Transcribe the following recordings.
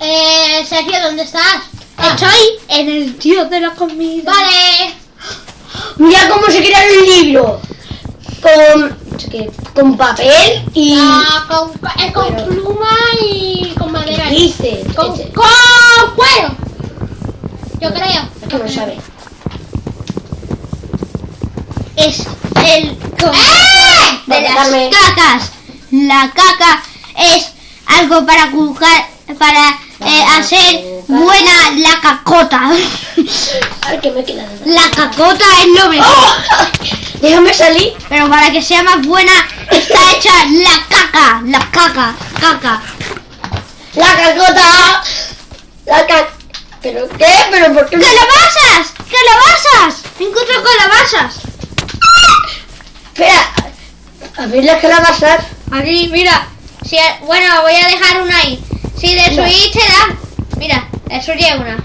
Eh, Sergio, ¿dónde estás? Ah. Estoy en el tío de la comida. Vale. Mira cómo se crea el libro. Con, qué, con papel y... Ah, con, eh, con pluma y con madera. ¿Qué dices? Con, con cuero. Yo creo. Es que no sabe. Es el ¡Eh! de las cacas. La caca es algo para cucar, para eh, hacer buena la cacota. A ver qué me queda. La cacota es lo mejor. ¡Oh! Déjame salir. Pero para que sea más buena está hecha la caca, la caca, caca. La cacota. La cac... ¿Pero qué? ¿Pero por qué? ¡Calabazas! ¡Calabazas! Encuentro calabazas. Espera. A ver las calabazas. Aquí, mira. Si, bueno, voy a dejar una ahí. Si destruís te da. Mira, destruye una.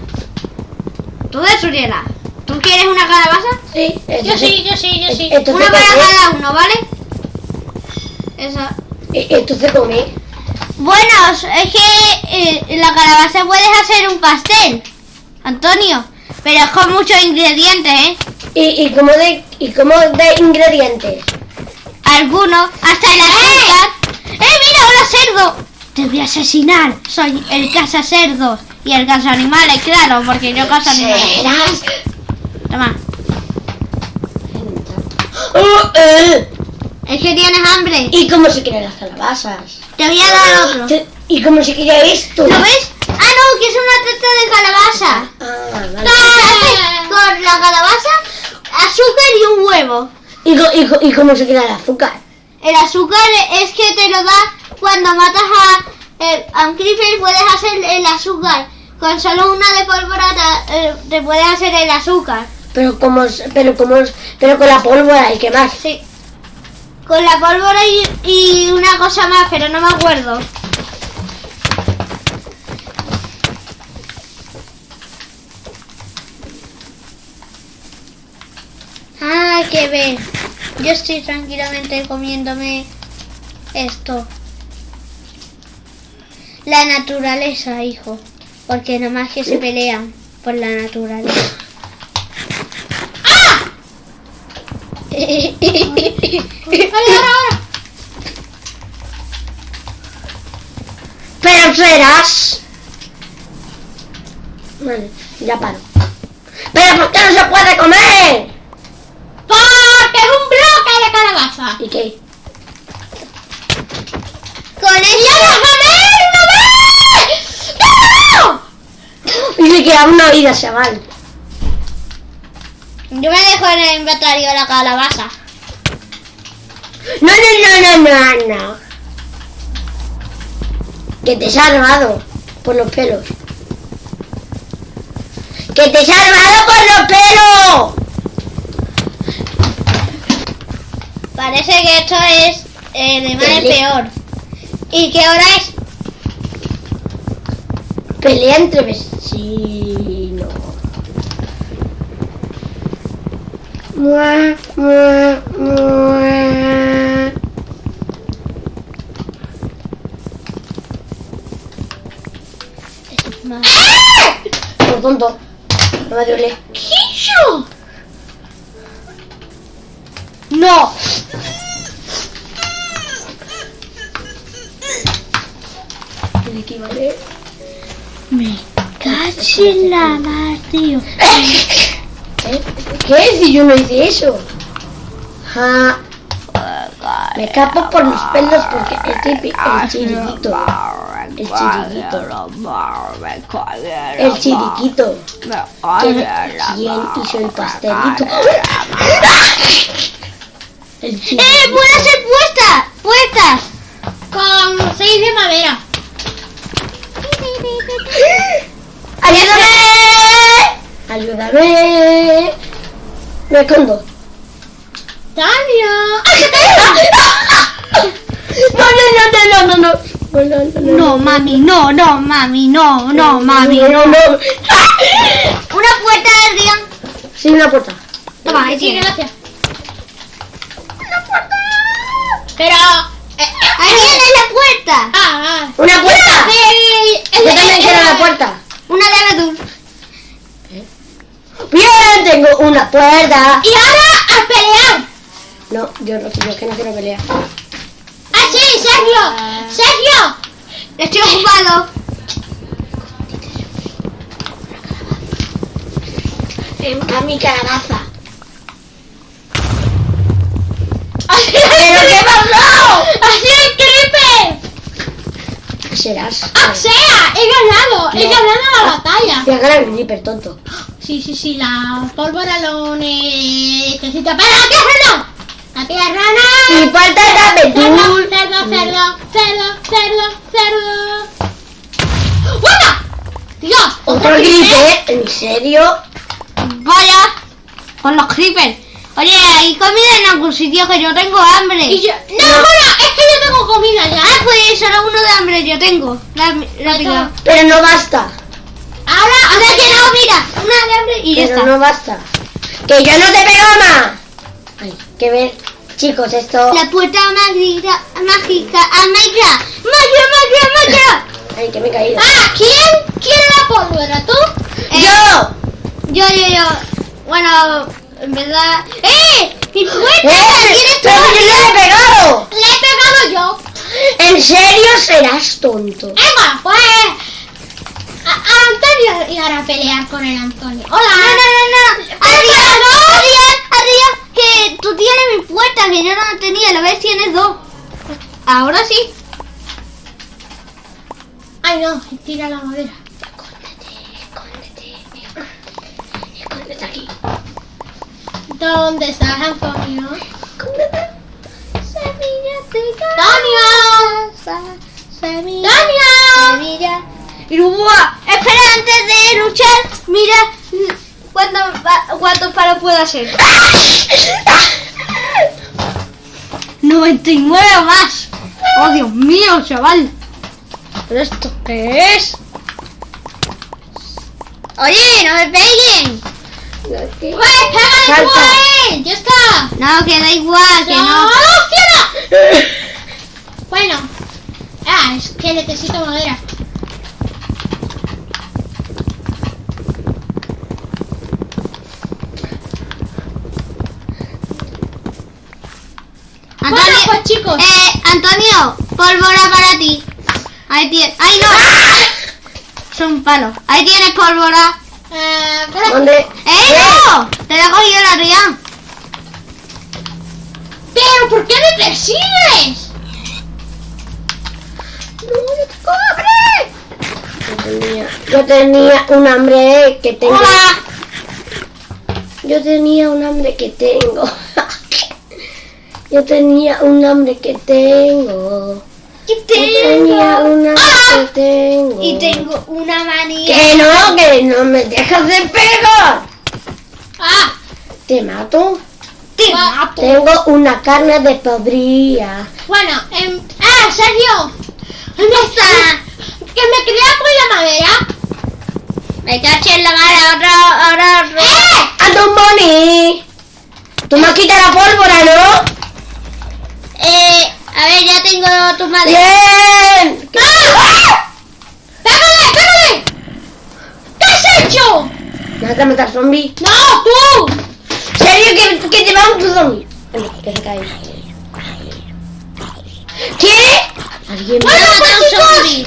Tú destruyela. ¿Tú quieres una calabaza? Sí. Yo sí, yo sí, yo sí. Entonces, Una para cada uno, ¿vale? Esa. E- Esto se come. Bueno, es que eh, la calabaza puedes hacer un pastel, Antonio. Pero es con muchos ingredientes, ¿eh? ¿Y, y cómo de, y cómo de ingredientes? Algunos, hasta el azúcar. ¡Eh! Te voy a asesinar. Soy el caza cerdos y el caza animales, claro, porque yo cazo animales. Toma. Oh, eh. Es que tienes hambre. ¿Y cómo se crean las calabazas? Te voy a dar otro. Te- ¿Y cómo se crea esto? ¿Lo ves? Ah, no, que es una tarta de calabaza. Ah, vale. con la calabaza, azúcar y un huevo. ¿Y, y, y cómo se crea el azúcar? El azúcar es que te lo da cuando matas a, eh, a un creeper, puedes hacer el azúcar. Con solo una de pólvora te, eh, te puedes hacer el azúcar. Pero como, pero como, pero con la pólvora y qué más. Sí. Con la pólvora y, y una cosa más, pero no me acuerdo. Ah, que ver. Yo estoy tranquilamente comiéndome esto. La naturaleza, hijo. Porque nada más que se pelean por la naturaleza. ¡Ah! ahora, ahora! Pero serás. Vale, ya paro. ¿Pero por qué no se puede comer? ¡Porque es un bloque de calabaza! ¿Y qué? ¡Con ella! ¡No! Y le queda una vida, chaval. Yo me dejo en el inventario la calabaza. No, no, no, no, no, no. Que te he salvado por los pelos. Que te he salvado por los pelos. Parece que esto es eh, de mal en Pele- peor. ¿Y qué hora es? Pelea entre vecinos. Mua, mua, mua. Por tonto. No me duele. ¡Quillo! No. Me cacho en la mar, tío. ¿Eh? ¿Qué? Si yo no hice eso. Ja. Me escapo por los pelos porque el, tipi- el chiriquito. El chiriquito. El chiriquito. ¿Quién, hizo el pastelito? El ¡Eh! chiriquito. ¡Puede ser puesta! ¡Puestas! Con seis de madera. ¡Ayúdame! ¡Ayúdame! Me escondo. ¡Tania! No, no, no, no, no, no. No, no, no, no. No, mami, no, no, mami, no, no, mami, no, no. no. Una puerta del día. Sí, una puerta. Toma, tiene. gracias. Pero es la puerta! Ah, ah. ¡Una puerta! Yo también quiero la puerta. Una dame tú. ¡Bien! Tengo una puerta. ¡Y ahora a pelear! No, yo no, yo que no quiero pelear. ¡Ah, sí, Sergio! Ah. ¡Sergio! Estoy ocupado. A mi calabaza. ¿Pero qué pasó? ¡Así el creeper! Serás. ¡Ah, sea! ¡He ganado! ¡He No. ganado la batalla! Voy a ganar el Reaper, tonto. Sí, sí, sí, la pólvora lo necesita. ¡Pero la tierra no! ¡La tierra Y no! falta el Cerdo, Rapetul. cerdo, cerdo, cerdo, cerdo, cerdo. ¡Buena! ¡Dios! Otro Reaper, ¿en serio? Vaya, con los creepers. Oye, ¿hay comida en algún sitio que yo tengo hambre? Y yo- no, no. bueno, es que yo tengo comida ya. Ah, pues solo uno de hambre yo tengo. La, la pica. Pero no basta. Ahora, ahora que no, mira, una de hambre y ya Pero está. no basta. ¡Que yo no te pego más! Ay, que ver. Chicos, esto... La puerta mágica, mágica a Minecraft. ¡Magia, magia, magia! Ay, que me he caído. Ah, ¿quién quiere la pólvora? ¿Tú? Eh, ¡Yo! Yo, yo, yo. Bueno, en verdad. ¡Eh! ¡Mi puerta! ¡Eh! ¿La quieres ¡Pero yo le he pegado! ¡Le he pegado yo! ¿En serio serás tonto? Venga, pues. A, a Antonio y ahora pelear con el Antonio. Hola. No, no, no, no. Adrián, no. Adrián, Adrián, que tú tienes mi puerta, que yo no la tenía. La vez tienes dos. Ahora sí. Ay, no, tira la madera. Escóndete, escóndete. Escóndete aquí. ¿Dónde estás, Antonio? Semillas de ¡Antonio! Espera, antes de luchar, mira cuánto, palos puedo hacer. 99 o más. Oh, Dios mío, chaval. ¿Pero esto qué es? Oye, no me peguen. Salta. Ya está. No, que da igual, que no. ¡Cielo! Bueno. Ah, es que necesito madera. Antonio, Bueno, pues, chicos. Eh, Antonio, pólvora para ti. Ahí tienes. ¡Ay, no! Son palos. Ahí tienes pólvora. Eh, ¿Dónde? ¡Eh, no! Te la cogido la Rian. pero ¿por qué me persigues? Yo tenía, yo tenía un hambre que tengo. Hola. Yo tenía un hambre que tengo. Yo tenía un hambre que tengo. Y Yo tenía un hambre ¡Ah! que tengo. Y tengo una manía. Que no, que no me dejas de pegar. Ah, Te mato. Te Ah. mato. Tengo una carne de podría. bueno, em, ah, Sergio, ¿Dónde está? que me crea con la madera. Me caché en la mano. Ahora, ahora. ¡Eh! ¡Ando un money! Tú me has quitado la pólvora, ¿no? Eh, a ver, ya tengo tu madre. ¡Bien! ¡Ah! ¡Pégale, pégale! ¿Qué has hecho? ¿Me vas a matar zombie? ¡No, tú! ¿Serio que, que te va un zombie? Que se cae. ¿Qué? ¿Alguien Me Bueno, pues, un zombie.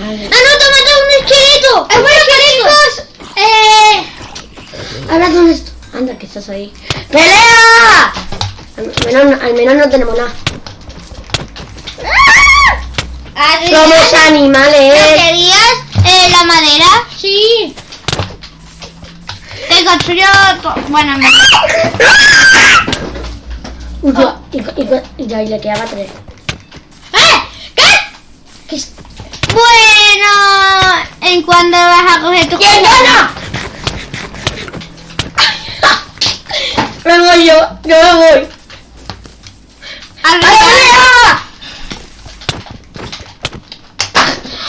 ¡Ah, no! ¡Te ha matado un esqueleto! Eh, bueno, chicos, eh, Ahora, ¿dónde estás? Anda, que estás ahí. ¡Pelea! Al menos, al menos no tenemos nada. Somos ¿no animales. querías eh, la madera? sí. Te construyo... to- Bueno, en verdad. Y, cu- y, y, y y le quedaba tres. ¡Eh! ¿Qué? ¿Qué es- Bueno, ¿en cuándo vas a coger tu ¿Quién gana? Me voy yo, yo me voy. ¡A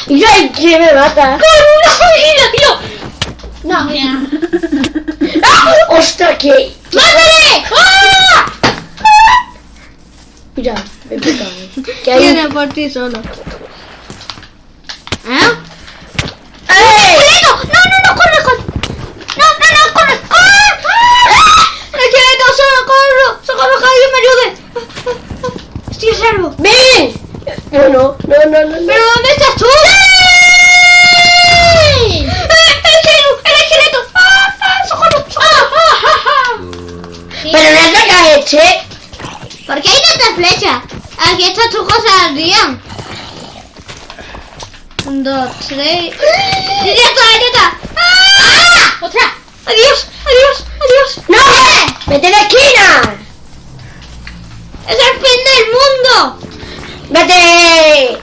Y yo que me mata. ¡Oh, no! ¡Ah! ¡Y la tiro! ¡No! ¡Ah! ¡Ostras, que! ¡Mátale! ¡Ah! Mira, me pica. ¿Qué hay? Viene por ti solo. ¿Ah? ¡Eh! ¡Eh! ¡No, no, no! ¡Corre, corre! ¡No, no, no! ¡Corre! ¡Corre! ¡Ah! ¡Esqueleto, solo! ¡Corro! ¡Socorro, que alguien me ayude! ¡Ah, ah, ¡Estoy a salvo! ¡Ven! No, no, no, no, no. ¿Pero dónde estás tú? ¡El ¡El esqueleto! ¡Ah, ah, socorro! ¡Ah, Pero no atacas este. ¿Por qué hay tantas flechas? Aquí estas tus cosas Adrián. Un, dos, tres. ¡Ya está, ¡Ah! ¡Otra! ¡Adiós! ¡Adiós! ¡Adiós! ¡No! ¡Vete la esquina! ¡Es el fin del mundo! ¡Vete!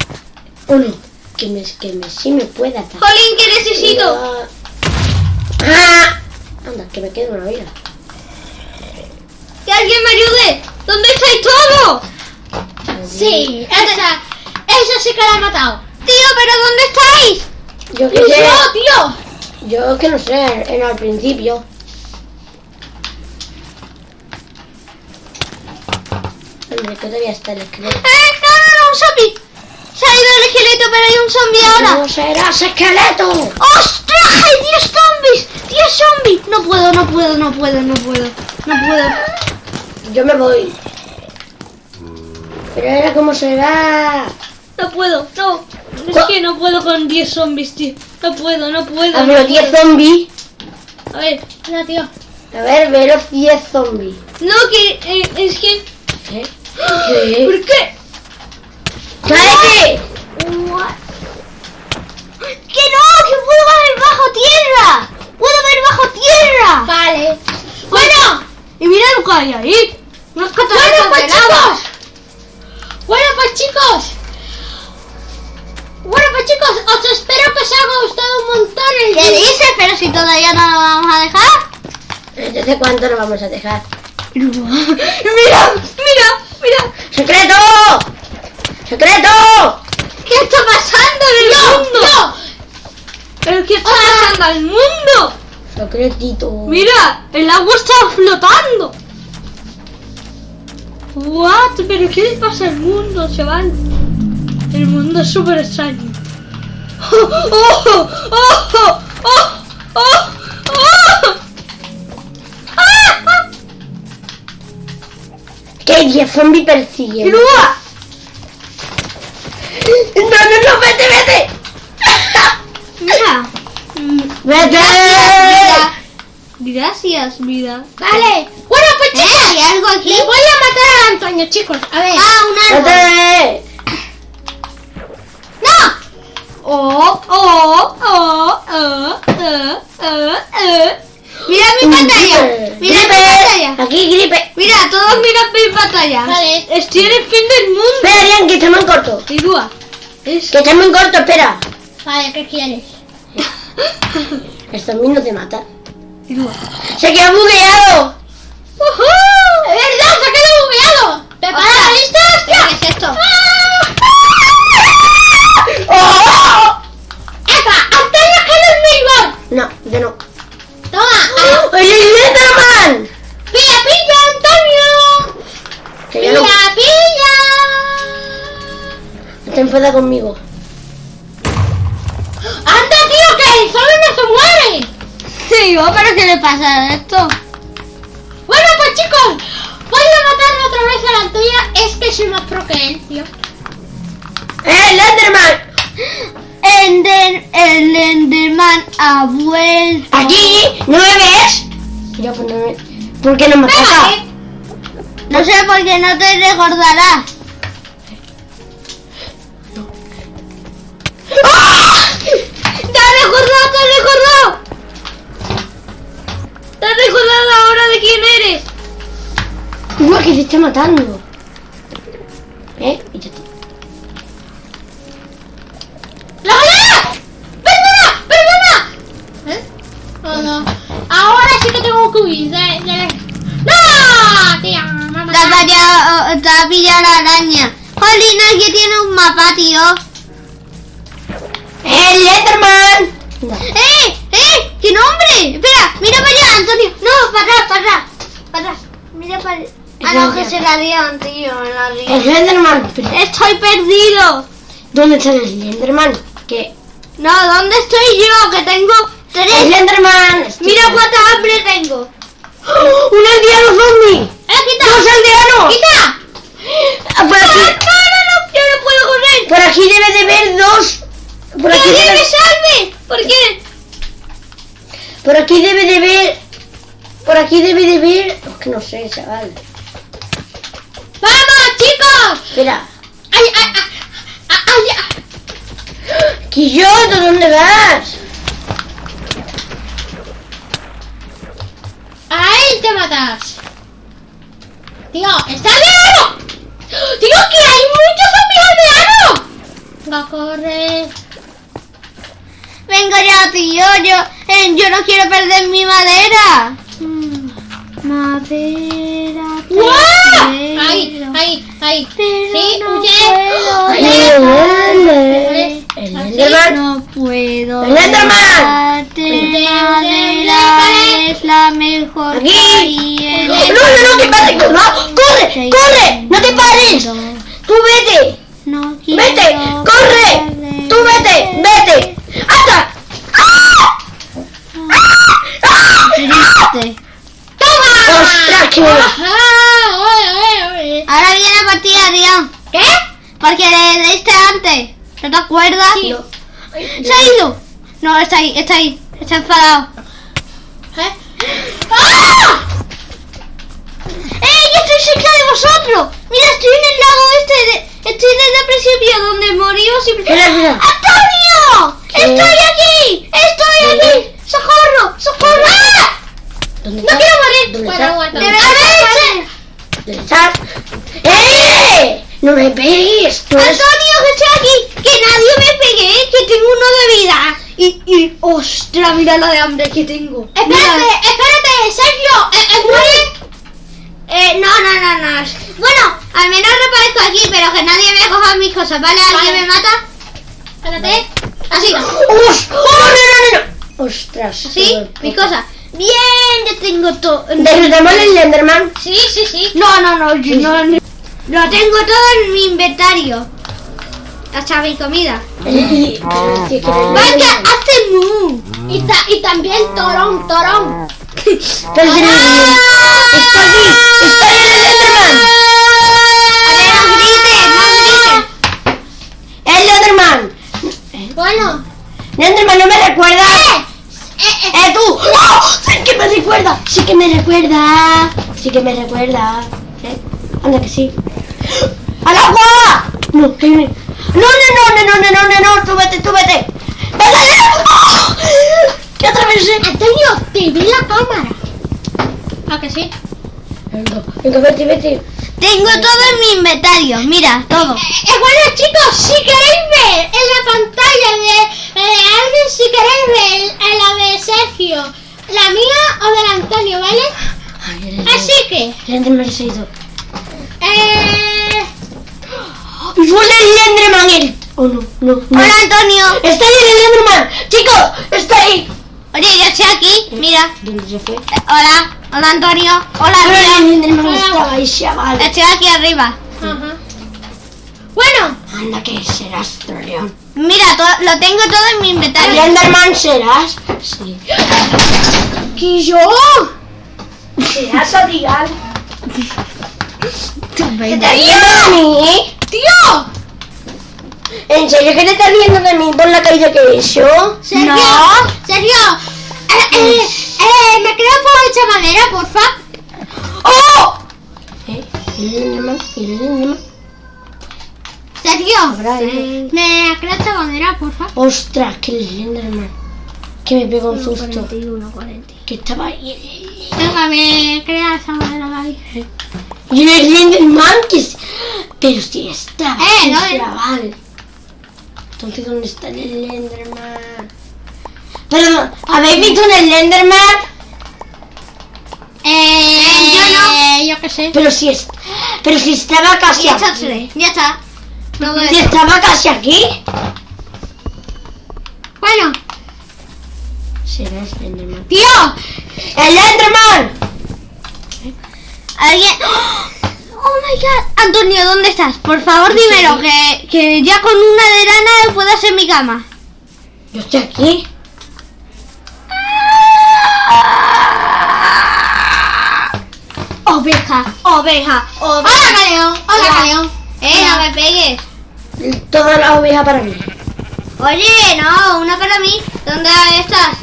Uno. Que me, que me, sí me pueda atacar. Jolín, que necesito. ¡Ah! Anda, que me quede una vida. ¡Que alguien me ayude! ¿Dónde estáis todos? Sí, esa, esa sí que la ha matado. Tío, ¿pero dónde estáis? Yo que ¡No, sé. tío! Yo que no sé, en al principio. Hombre, que todavía está el esqueleto. ¡Un zombie! Se ha ido el esqueleto, pero hay un zombie ahora. ¡No serás esqueleto! ¡Ostras! ¡Hay 10 zombies! ¡10 zombies! No puedo, no puedo, no puedo, no puedo. No puedo. Yo me voy. Pero ahora cómo será. No puedo, no. Es que no puedo con 10 zombies, tío. No puedo, no puedo. A no ver, 10 puedo. zombies. A ver, mira, tío. A ver, ve los 10 zombies. No, que eh, es que. ¿Qué? ¿Qué? ¿Por qué? ¡Cállate! ¡Que no! ¡Que puedo ver bajo tierra! ¡Puedo ver bajo tierra! Vale. Bueno, y mira lo que hay ahí. Unas Bueno, cataratas pues de lava. chicos. Bueno, pues chicos. Bueno, pues chicos, os espero que os haya gustado un montón el ¿Qué vídeo. dices? Pero si todavía no lo vamos a dejar. ¿Desde cuánto lo vamos a dejar? mira, mira, mira. ¡Secreto! ¡Secreto! ¿Qué está pasando en el No, mundo? no. ¿Pero qué está Ah. pasando al mundo? Secretito. Mira, el agua está flotando. What? ¿Pero qué le pasa al mundo, chaval? El mundo es súper extraño. ¡Oh! ¡Oh! ¡Oh! ¡Oh! ¡Oh! ¡Oh! ¡Ah! ¡Ah! Que hay 10 Gracias, vida. Vale. Bueno, pues ¿Eh? chicos. ¿Hay algo aquí? Le voy a matar a Antonio, chicos. A ver. Ah, un árbol. ¡No! Oh, oh, oh, oh, oh, oh, oh. Mira mi Un pantalla. gripe. Mira mi pantalla. Aquí, gripe. Mira, todos miran mi pantalla. Vale. Estoy en el fin del mundo. Espera, Adrián, que estamos en corto. Y Dúa. Es... Que estamos en corto, espera. Vale, ¿qué quieres? El zombie no te mata. ¡Se quedó bugueado! ¡Es verdad! ¡Se ha quedado bugueado! ¿Preparada? ¿Lista? ¡Hostia! ¿Qué es esto? ¡Oh! ¡Epa! ¡Antonio es Milbon! No, yo no. ¡Toma! ¡Oye, Enderman! ¡Pilla, pilla, Antonio! Que ¡Pilla, ya no pilla! te enfada conmigo. ¡Anda, tío, que el sol no se muere! Digo, pero ¿qué le pasa a esto? Bueno, pues chicos, voy a matar otra vez a la Antonia. Es que soy más pro que él, tío. ¡Eh, el Enderman! Ender, el Enderman ha vuelto. ¡Aquí! ¿No me ves? Yo, pues no me... ¿Por qué no me eh. No sé por qué no te recordarás. ¡Ah! ¡Te has recordado, te has recordado! ¡Te has recordado ahora de quién eres! ¡Uy, que se está matando! ¿Eh? Y ya está. ¡La galera! ¡Perdona! ¡Perdona! ¿Eh? No, no. Ahora sí que tengo que huir. ¡No! Tía, mamá. Te ha pillado, la araña. Jolín, aquí tiene un mapa, tío. ¡El Enderman! Anda. ¡Eh! ¡Qué nombre! Espera, mira para allá, Antonio. No, para atrás, para atrás. Para atrás. Mira para allá. Ah, no, que se la rían, tío, la. ¡El Enderman! Pero, Estoy perdido. ¿Dónde está el Enderman? ¿Qué? No, ¿dónde estoy yo? Que tengo ¡El tres. Enderman! Mira cuánta hambre tengo. ¡Oh! ¡Un aldeano zombie! ¡Eh, quita! ¡Dos aldeanos! ¡Quita! Ah, Por ¡No, no, aquí, no! ¡Yo no puedo correr! por aquí debe de haber dos. Por aquí, ¡Que me salve! ¿Por qué? Por aquí debe de haber. Por aquí debe de haber. Es que no sé, chaval. ¡Vamos, chicos! Espera. ¡Ay, ay, ay! ¡Ay, ay! Quilloto, ¿dónde vas? ¡A él te matas! Tío, ¡está aldeano! ¡Tío, que hay muchos zombies aldeanos! Va, corre. Venga ya, tío, yo, eh, yo no quiero perder mi madera. Mm, Madera. ¡Guau! prefiero, ¡Ahí, ahí, ahí! ¡Sí, no huye! El. No puedo. ¡El Enderman! Madera es la mejor. Aquí. que No, no, no pares, no, corre, corre, no te pares. Tú vete, No quiero vete, corre, perder. tú vete, vete. ¡Hasta! ¡Ah! ¡Ah! Triste. ¡Toma! ¡Ostras, qué- ¡Ajá! ¡Oye, oye, oye! Ahora viene la partida, tío. ¿Qué? Porque le diste antes. ¿No te acuerdas? No. ¿Se ha ido? No, está ahí, está ahí. Está enfadado. ¿Eh? ¡Ah! ¡Eh! ¡Yo estoy cerca de vosotros! Mira, estoy en el lago este. De, estoy desde el principio donde morimos y... Espera, espera. ¡Antonio! ¿Qué? ¡Estoy aquí! ¡Estoy ¿Dónde? aquí! ¡Socorro! ¡Socorro! ¡Ah! ¿Dónde ¡No quiero morir! ¡De verdad! ¿Dónde estás? ¡Eh! ¡No me pegues! ¡Antonio, que estoy aquí! ¡Que nadie me pegue! ¡Que tengo uno de vida! Y, y, ostras, mira la de hambre que tengo. Espérate, Mira. espérate, Sergio. Eh, eh, muere. Eh, no, no, no, no. Bueno, al menos reparezco aquí, pero que nadie me coja mis cosas, ¿vale? ¿Alguien Vale. me mata? Espérate. Así, ¡Uf! ¡Oh, no, no, no! ¡Ostras! así, mis cosas. Bien, ya tengo todo. ¿Derrotamos el Enderman? Sí, sí, sí. No, no, no, yo no, no. Lo tengo todo en mi inventario. Mi comida. Y- pero sí el ¡Vaya, Enderman- hace mu! Y, ta- y también Torón, Torón. Sí, ¡Está aquí! ¡Está ahí el Enderman! A ver, no grites, no grites. ¡El Enderman! Bueno. ¡Enderman, no me recuerdas! Eh, eh, ¡Eh, tú! ¡No! ¡Sí que me recuerda! ¡Sí que me recuerda! ¡Sí que me recuerda! ¿Eh? Anda que sí. ¡Al agua! No, que me... No, no, no, no, no, no, no, no, tú vete, tú vete. ¡Oh! ¡Que atravesé! Antonio, te vi la cámara. ¿A que sí? Venga, venga, vete, vete. Tengo todo en mi inventario, mira, todo. Eh, eh, bueno, chicos, si queréis ver en la pantalla de, de alguien, si queréis ver en la de Sergio, la mía o de la Antonio, ¿vale? Ay, Así que, eh, ¡Y fue el Enderman! El... Oh, no, no, no. Hola, Antonio. ¡Está ahí el Enderman! ¡Chicos! ¡Está ahí! Oye, yo estoy aquí, mira. ¿Dónde se fue? Eh, Hola, hola, Antonio. Hola, Pero el. Enderman Hola. estaba ahí, chaval. Estoy aquí arriba. ajá. Bueno, Anda que serás, troleón. Mira, lo tengo todo en mi ¿El inventario. Enderman serás? Sí. ¿Que yo? ¿Serás Odigal? ¿Qué te? Tío, ¿En serio que te estás viendo de mí por la caída que he hecho? Sergio, No. Sergio, eh, eh, eh, me creo por esta manera, porfa. ¡Oh! ¿Eh? Ido. me creo esta manera, porfa. ¡Ostras, que el Enderman! Que me pegó un susto. 41, 40. Que estaba ahí. Venga, me crea esa manera, Gaby. Y el Enderman que es... Pero si está. Eh, no, eh. chaval. Entonces, ¿dónde está el Enderman? Pero, ¿habéis visto el Enderman? Eh, yo no. Yo qué sé. Pero si es, pero si estaba casi Ya está, aquí. ya está. Todo Si eso. estaba casi aquí. Bueno, Será el Enderman. tío, ¡El Enderman! Alguien. Oh my god. Antonio, ¿dónde estás? Por favor, dímelo, que, que ya con una de lana puedo hacer mi cama. Yo estoy aquí. Oveja, oveja, hola oveja. Hola Hola. Galeón. Eh, no me pegues. Toda la oveja para mí. Oye, no, una para mí. ¿Dónde estás?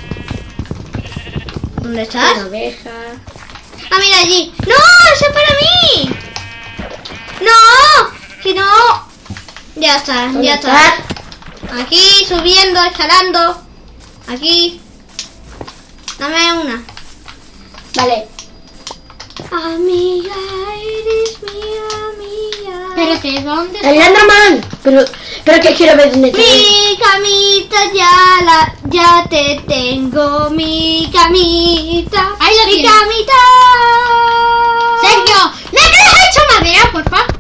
¿Dónde estás? Una oveja. Ah, mira allí. ¡No! ¡Eso es para mí! ¡No! ¡Que no! Ya está, ¿Dónde ya está. Aquí, subiendo, escalando. Aquí. Dame una. Vale. Amiga, eres mi amiga. Espérate, ¿dónde El Enderman. Pero, pero que quiero ver dónde está. Mi camita ya la, ya te tengo, mi camita. Ahí lo mi tienes. camita. Sergio, ¿le has hecho madera, por favor?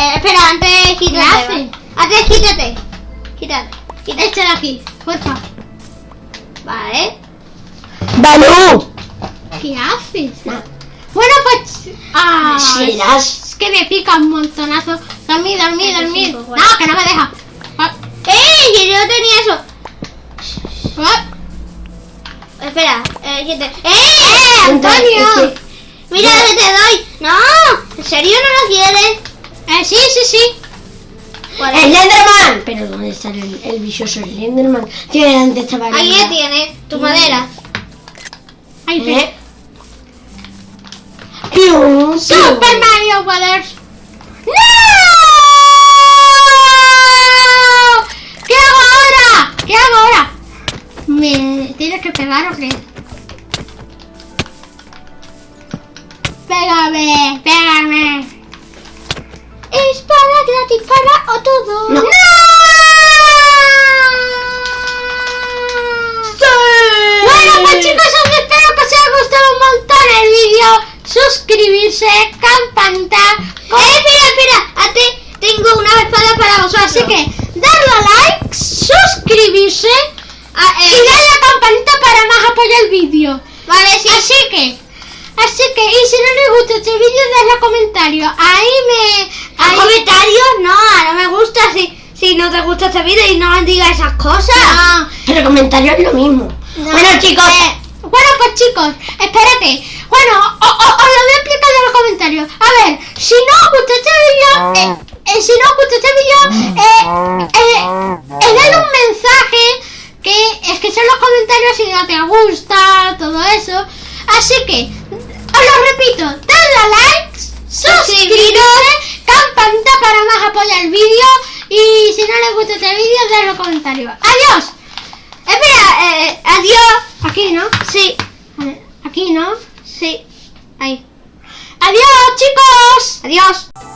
Eh, espera, antes quítate. ¿Qué hace? va. Antes quítate. Quítate. Quítate. Este de aquí, por favor. Vale. Balú. ¿Qué haces? Bueno, pues... Ah, Serás. es que me pica un montonazo. Dormir, dormir, dormir. cinco, bueno. No, que no me deja. Ah, ¡Eh! Que yo no tenía eso. ah, Espera, eh, quítate. ¡Eh! ¡Eh! Antonio. ¡Antonio! Mira que te doy. No, ¿en serio no lo quieres? Eh, sí, sí, sí. ¿Cuál El es? Enderman. Pero ¿dónde está el, el vicioso el Enderman? Tiene dónde estaba el Ahí ya tienes tu madera. Ahí sí. ¿Eh? Super. Mario Brothers. ¡No! ¿Qué hago ahora? ¿Qué hago ahora? ¿Me tienes que pegar o qué? Pégame, pégame. Espada gratis para o todo. No. Bueno, pues chicos, os espero que os haya gustado un montón el vídeo. Suscribirse, campanita. Eh, espera, espera. A ti tengo una espada para vosotros. Así que darle a like, suscribirse Ah, y eh, darle a la campanita para más apoyar el vídeo. Vale, sí. Así que, así que, y si no les gusta este vídeo, dadle comentario. Ahí me... ¿A Ahí, comentarios? No, no me gusta si, si no te gusta este vídeo y no digas esas cosas. Ah, Pero comentario es lo mismo. No. Bueno, chicos. eh, bueno, pues chicos, espérate. Bueno, os lo voy a explicar en los comentarios. A ver, si no os gusta este vídeo, eh, eh, si no os gusta este vídeo, eh, eh, eh, dale un mensaje que es que son los comentarios si no te gusta, todo eso. Así que, os lo repito, dadle a like, suscribiros, campanita para más apoyar el vídeo y si no les gusta este vídeo, dadle los comentarios. ¡Adiós! Espera, eh, adiós. Aquí, ¿no? Sí, Aquí, ¿no? sí. Ahí. ¡Adiós, chicos! Adiós.